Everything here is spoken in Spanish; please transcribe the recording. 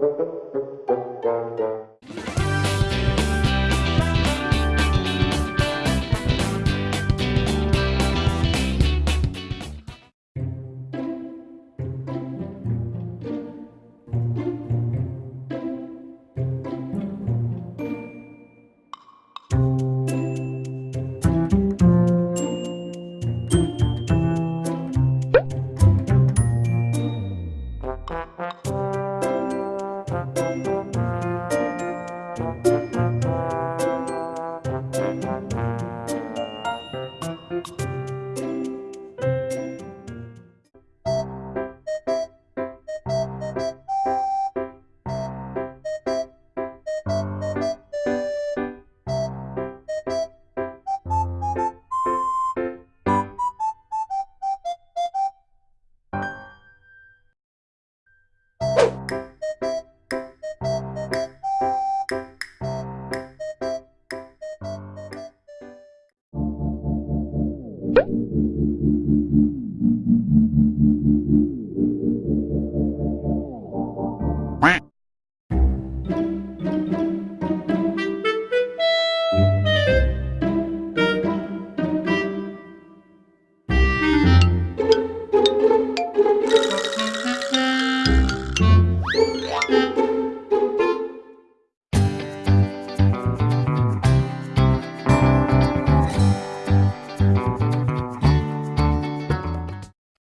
you